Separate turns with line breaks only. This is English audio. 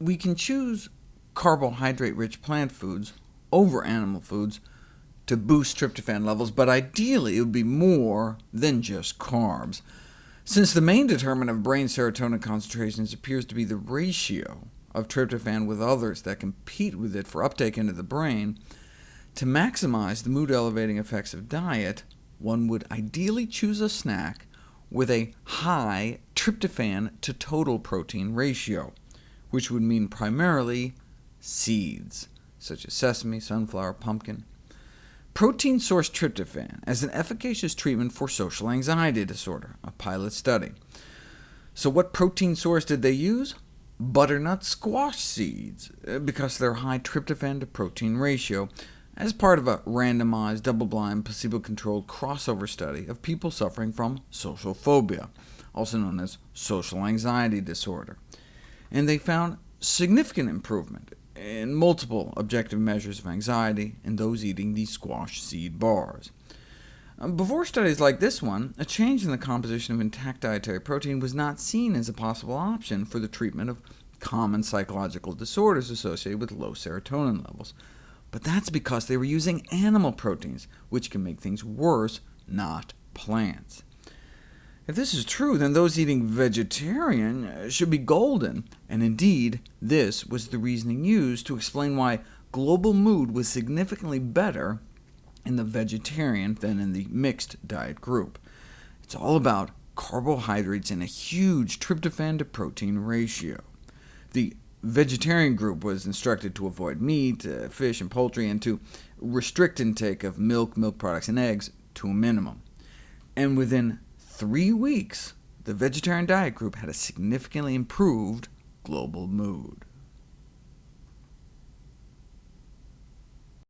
we can choose carbohydrate-rich plant foods over animal foods to boost tryptophan levels, but ideally it would be more than just carbs. Since the main determinant of brain serotonin concentrations appears to be the ratio of tryptophan with others that compete with it for uptake into the brain, to maximize the mood-elevating effects of diet, one would ideally choose a snack with a high tryptophan to total protein ratio, which would mean primarily seeds, such as sesame, sunflower, pumpkin. Protein-source tryptophan as an efficacious treatment for social anxiety disorder, a pilot study. So what protein source did they use? Butternut squash seeds, uh, because of their high tryptophan to protein ratio, as part of a randomized, double-blind, placebo-controlled crossover study of people suffering from social phobia, also known as social anxiety disorder. And they found significant improvement in multiple objective measures of anxiety in those eating these squash seed bars. Um, before studies like this one, a change in the composition of intact dietary protein was not seen as a possible option for the treatment of common psychological disorders associated with low serotonin levels. But that's because they were using animal proteins, which can make things worse, not plants. If this is true, then those eating vegetarian uh, should be golden, and indeed, this was the reasoning used to explain why global mood was significantly better in the vegetarian than in the mixed diet group. It's all about carbohydrates and a huge tryptophan to protein ratio. The vegetarian group was instructed to avoid meat, uh, fish, and poultry, and to restrict intake of milk, milk products, and eggs to a minimum. And within three weeks, the vegetarian diet group had a significantly improved global mood.